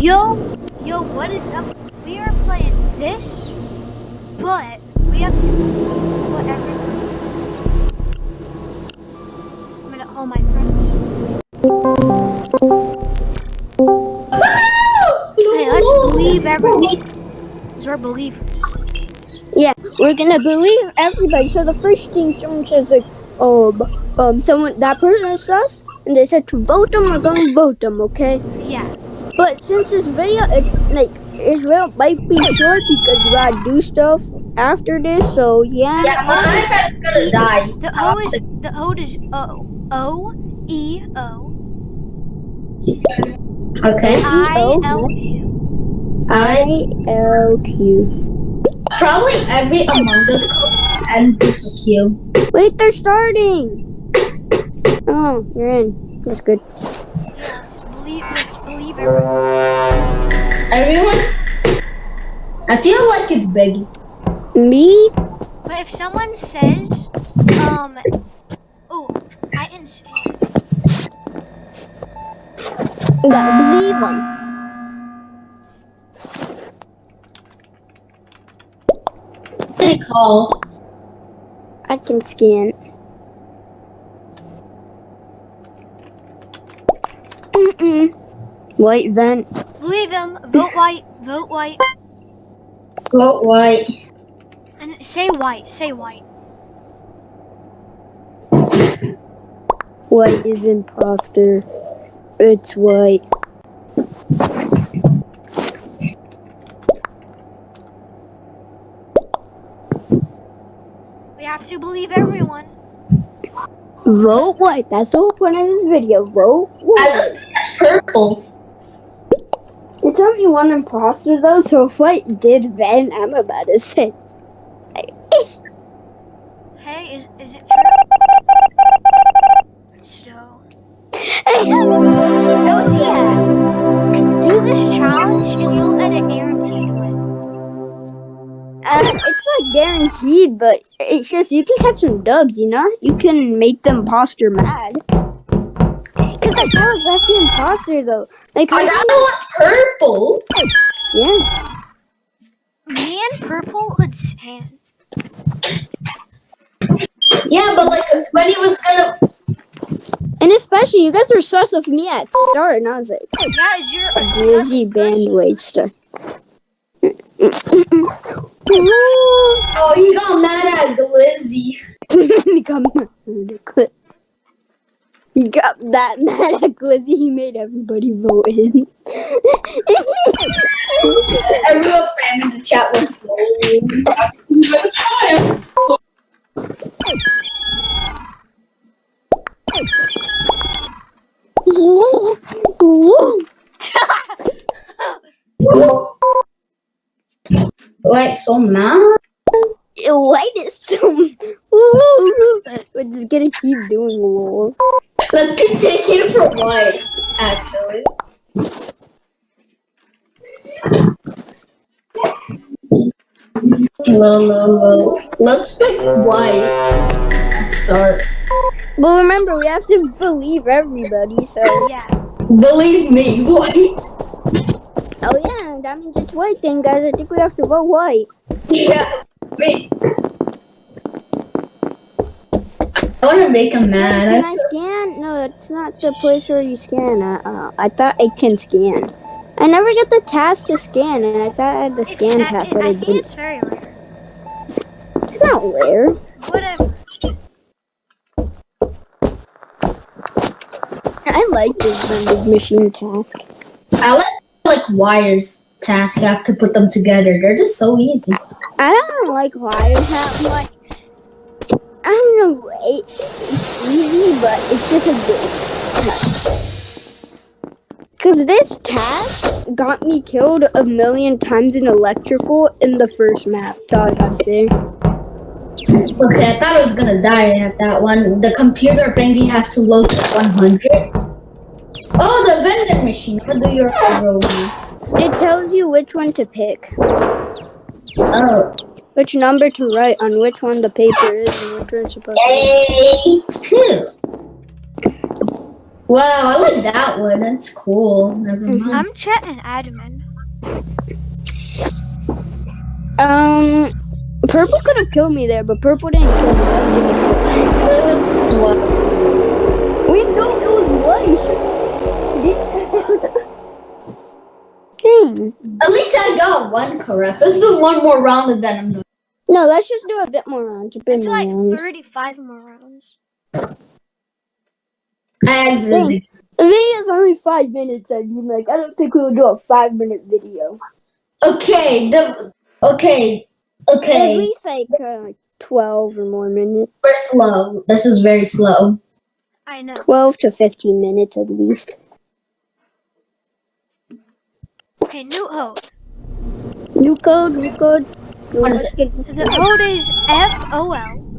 Yo, yo, what is up? We are playing this, but we have to put everything I'm gonna call my friends. Hey, let's believe. Because we're believers. Yeah, we're gonna believe everybody. So the first thing someone says like, um, um, someone that person is sus, and they said to vote them, we're gonna vote them, okay? Yeah. But since this video, it, like, Israel might be short because we gotta do stuff after this. So yeah. Yeah, my iPad is gonna die. The O uh, is the O is O O E O Okay. I L Q. I L Q. Probably every Among Us code and with a Q. Wait, they're starting. Oh, you're in. That's good. Everyone? I feel like it's Biggie. Me? But if someone says, um, oh, I didn't say it. Gotta believe them. What did call? I can scan. Mm-mm. White vent. Believe him. Vote white. Vote white. Vote white. And say white. Say white. White is imposter. It's white. We have to believe everyone. Vote white. That's the whole point of this video. Vote white. just think it's purple. It's only one imposter though, so if white did vent, I'm about to say. Hey, is is it true? So, that was easy. Do this challenge and you'll get a guaranteed win. Uh, it's not guaranteed, but it's just you can catch some dubs, you know? You can make the imposter mad. Cause like that was actually imposter though. Like I I, thought it was purple. yeah. Me and purple would stand. Yeah, but like when he was gonna And especially you guys were sus of me at start and I was like, Yeah, is your Glizzy band waster. Oh he got mad at Glizzy. he got mad at Gli- He got that mad at Glizzy, he made everybody vote him. Everyone in the chat with Wait, so mad? White is so. We're just gonna keep doing lol. Let's picking for white, actually. Low, low, low. Let's pick white. Start. Well, remember, we have to believe everybody, so. Yeah. Believe me, white. Oh, yeah, that means it's white then, guys. I think we have to vote white. Yeah. Wait. I want to make him Can mad. I? No, it's not the place where you scan. Uh, uh, I thought I can scan. I never get the task to scan, and I thought I had the It's, scan I, task, but I I think didn't. it's very rare. It's not rare. Whatever. I like this vending machine task. I like like wires task. You have to put them together. They're just so easy. I don't like wires that much. I don't know. It, it's easy, but it's just a bit. Because this task got me killed a million times in electrical in the first map. That's all I gotta say. Okay, I thought I was gonna die at that one. The computer thingy has to load to 100. Oh, the vending machine. Gonna do your role. It tells you which one to pick, Oh, which number to write on which one the paper is, and which one's supposed to be. A two. Wow, I like that one. That's cool. Never Mhm. mind. I'm Chet and admin. Um, purple could have killed me there, but purple didn't kill me. So I didn't What? we know it was what? It's. Dang. At least I got one correct. Let's do one more round and then I'm done. No, let's just do a bit more rounds. A bit It's more like rounds. 35 more rounds. I exited. The video's only five minutes. I mean, like, I don't think we'll do a five minute video. Okay, the okay, okay. At okay. least like uh, like twelve or more minutes. We're slow. This is very slow. I know. Twelve to fifteen minutes at least. Okay, new code. New code. New code. What is Let's The code is F O L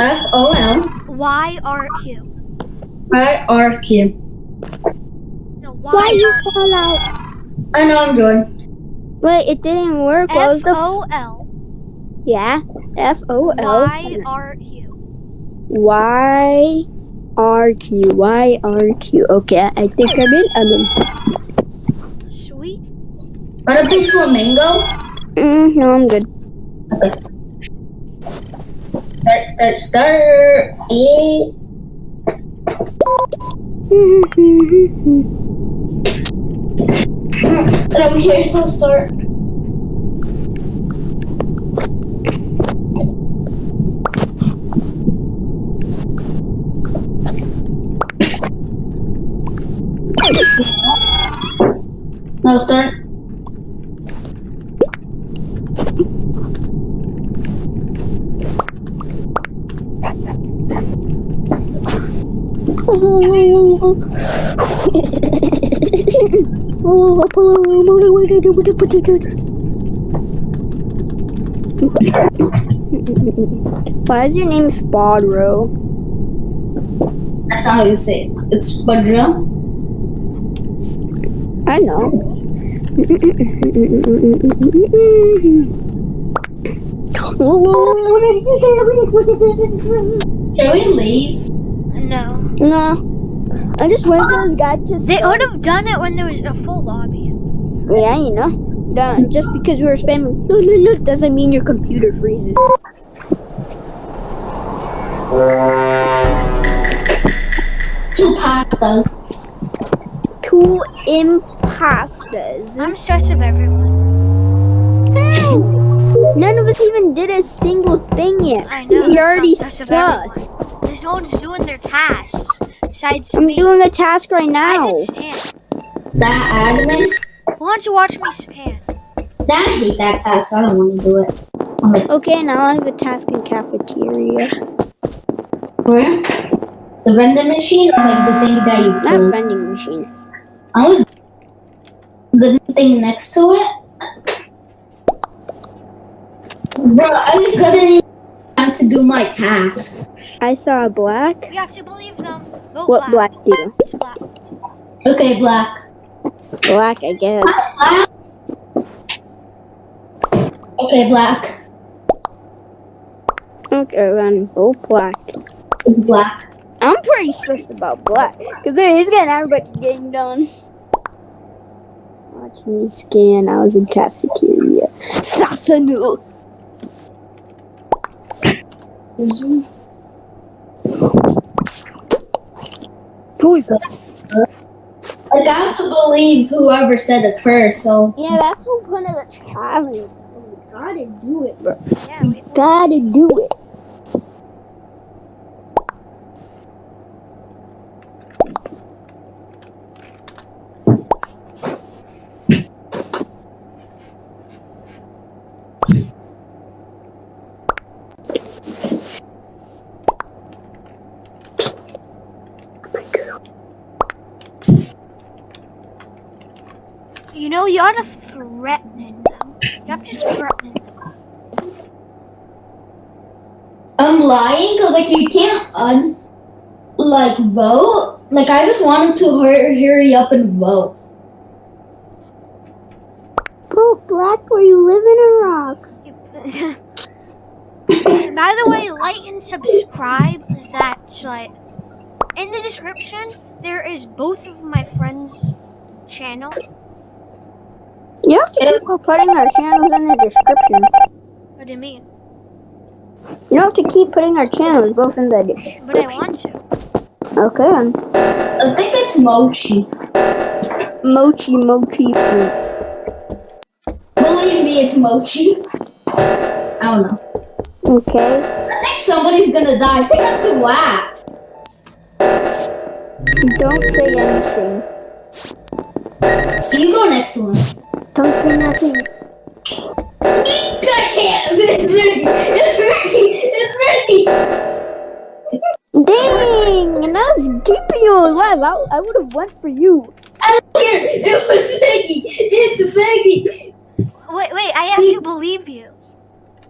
F O L Y R Q. I R Q. No, Why Y you fall out? I know I'm Jordan. Wait, it didn't work. What was the? F- O L yeah. F O L Y R Q. Y R Q Y R Q. Okay, I think I'm in. I'm in. Sweet. Wanna play flamingo? Mm, no, I'm good. Okay. Start, start, start. Yeah. Let me hear yourself start. Why is your name Spadro? That's not how you say it. It's Badra. I know. Can we leave? No. no. I just went to this guy to They would have done it when there was a full lobby. Yeah, you know. No, just because we were spamming no no no doesn't mean your computer freezes. Two pastas. Two imposters. I'm sus of everyone. None of us even did a single thing yet. I know, We already that's not- sus. There's no one's doing their tasks besides I'm me. doing a task right now. I now. did span. That admin. Why don't you watch me span? That I hate that task. I don't want to do it. I'm Okay, now I have a task in cafeteria. where? The vending machine or like the thing that you Not pull? vending machine. I was the thing next to it. Bro, I couldn't even have to do my task. I saw a black. You have to believe them. Vote What black do? It's black. Okay, black. Black, I guess. Black. Okay, black. Okay, then vote black. It's black. I'm pretty stressed about black. Because he's getting everybody getting done. Watch me scan. I was in cafeteria. Sasanu! Who is that? Like I have to believe whoever said it first. So Yeah, that's the point of the challenge. We gotta do it, bro. Yeah, we, Gotta do it. You know, you ought to threaten them. You have to threaten them. I'm lying because like you can't un like vote. Like I just want wanted to hurry, hurry up and vote. Bro, black, where you live in a rock? By the way, like and subscribe. That's like In the description, there is both of my friends' channels. You have to keep putting our channels in the description. What do you mean? You have to keep putting our channels both in the description. But I want to. Okay. I think it's Mochi. Mochi mochi fruit. Believe me, it's Mochi. I don't know. Okay. I think somebody's gonna die. I think that's a whack. Don't say anything. You go next one. Don't say nothing. I can't. It's Ricky. It's Ricky. It's Ricky. Dang! And I was keeping you alive. I, I would have went for you. I don't care. It was Vicky. It's Vicky. Wait, wait, I have to believe you.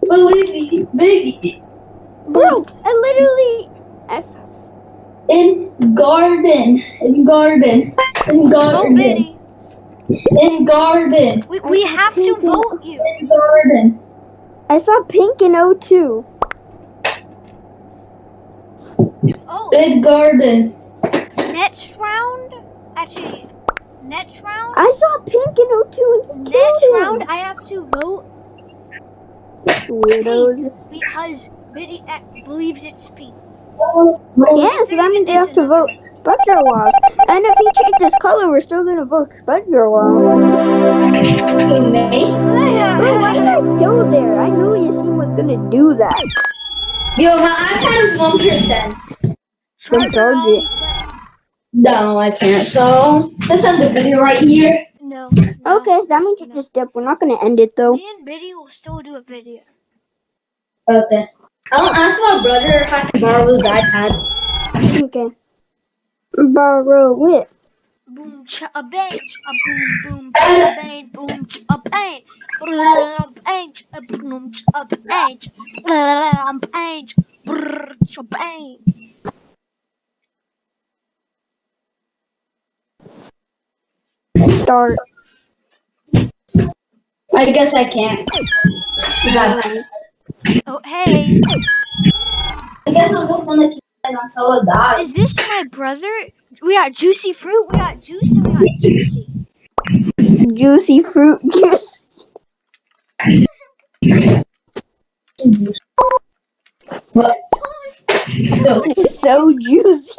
Believe me, Vicky. Bro, I literally. I saw- In garden. In garden. In Vote garden. Biddy. In garden. We, we have to vote you. In garden. I saw pink in O2. Oh, In garden. next round? Actually, next round? I saw pink in O2 and he Next round, him. I have to vote Weirdos. because Biddy uh, believes it's pink. Yeah, so that means they have to vote Budgerwog. And if he changes color, we're still gonna vote Budgerwog. Who, me? Bro, why did I kill there? I knew Yasin was gonna do that. Yo, my iPad is 1%. Charger charge only it. No, I can't. So, let's end the video right here. No. no, Okay, that means you no. just dip. We're not gonna end it though. Me and Biddy will still do a video. Okay. I'll ask my brother if I can borrow his iPad. Okay. Borrow it. Boom, cha a bang, a boom, boom, cha a bang, boom, cha a bang, a bang, a boom, cha a bang, a bang, cha bang. Start. I guess I can't. I Oh, hey, guess I'm just gonna keep it until it dies. is this my brother? We got juicy fruit, we got juice, and we got juicy. Juicy fruit juice. But still, It's so juicy.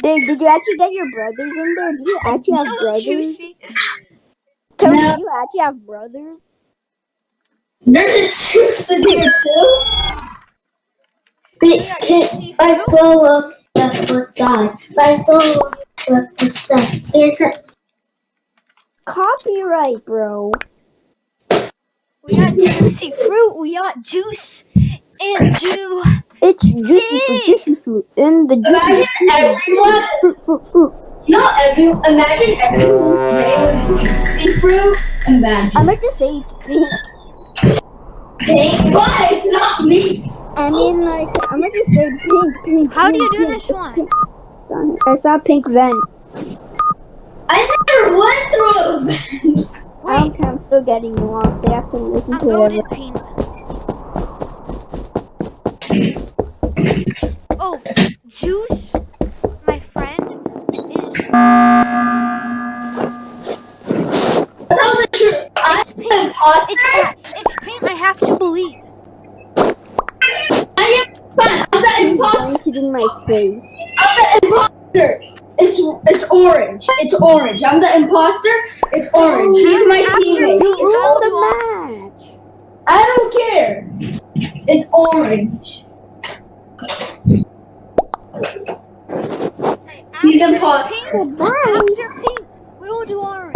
Did, did you actually get your brothers in there? Do you actually have So brothers? juicy. Tony, No. do you actually have brothers? there's a juice in here too. Yeah, juicy I fruit. blow up the side. I blow up the side. It's a Copyright, bro. We got juicy fruit, we got juice, and ju. It's juicy fruit, juicy fruit. In the Imagine juicy everyone, fruit, fruit, fruit. you know, every, imagine everyone's name was see fruit. Imagine. I meant to say it's pink. Pink, but it's not me. I mean, like, I meant to say pink, pink. How do you do pink, this pink, one? I saw pink vent. I never went through a vent. I don't Wait, care, I'm still getting lost. They have to listen I to whatever. voted peanut. Oh, juice, my friend, is Tell the truth. I'm It's an pink. imposter. It's it's pink. I have to believe. I am fine. I'm the imposter. Going to do my face. I'm the imposter. It's it's orange. It's orange. I'm the imposter. It's orange. He's my teammate. me, It's it's all the match. I don't care. It's orange. Hey, He's after imposter. Pink, after pink, we will do orange.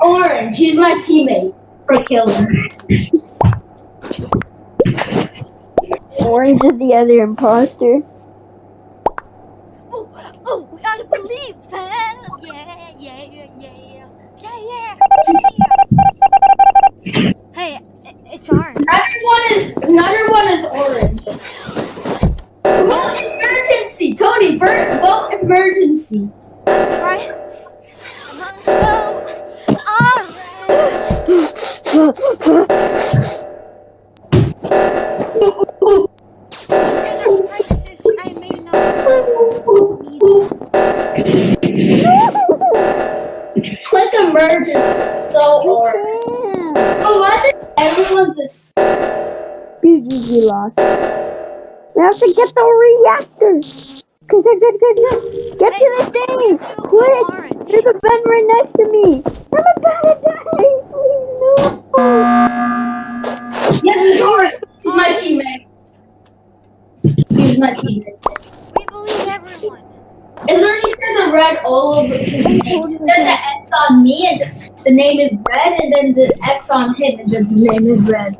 Orange. He's my teammate for killing. Orange is the other imposter. Click emergency. So or oh, why did everyone's a BGG lost. We have to get the reactor. Good, good, good, good. Get hey, to the thing, quick. There's a vent right next to me. I'm about to die. Please, no. Yes. He's my teammate. He's my teammate. We believe everyone. It literally says a red all over his name. It says the X on me and the name is red, and then the X on him and the name is red.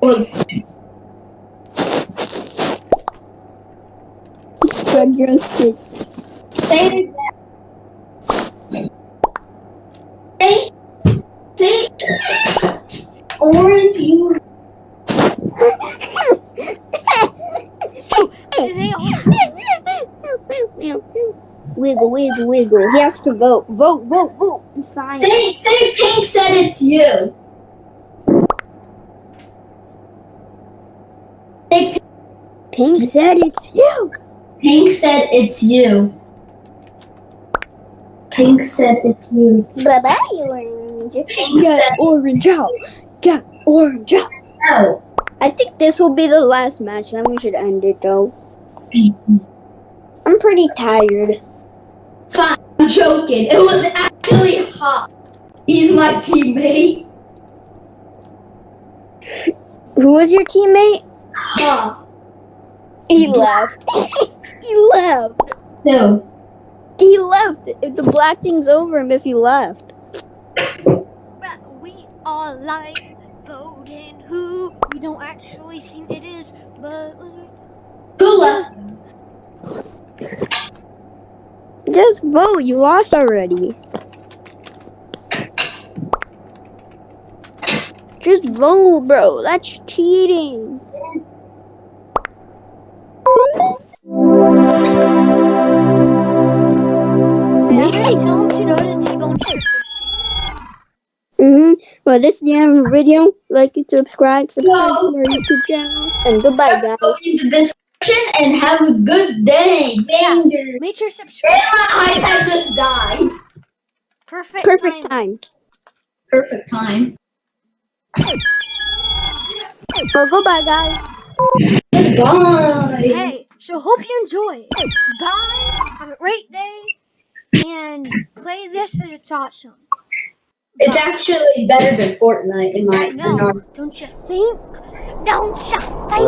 Was Good, you're. Say it. Say, say, orange, you. so they all. wiggle, wiggle, wiggle. He has to vote. Vote, vote, vote. Sign. Say, say, Pink said it's you. Say, Pink said it's you. Pink said it's you. Pink said it's you. Bye bye, orange. Pink said orange out. Get orange out. no. I think this will be the last match. Then we should end it though. I'm pretty tired. Fine, I'm joking. It was actually hot. He's my teammate. Who was your teammate? Hot. He left. he left. No. He left. If the black thing's over him, if he left. But we all like voting who we don't actually think it is, but Who left? Just vote. You lost already. Just vote, bro. That's cheating. Mm-hmm. Well, this is the end of the video. Like and subscribe. Subscribe Yo. to our YouTube channel. And goodbye, guys. Go in the description and have a good day. Banger. Make sure to subscribe. And my iPad just died. Perfect. Perfect time. time. Perfect time. Well, goodbye, guys. Goodbye. Hey, so hope you enjoy. Bye. Have a great day. And play this because it's awesome. It's actually better than Fortnite in my I know. Don't you think? Don't you think?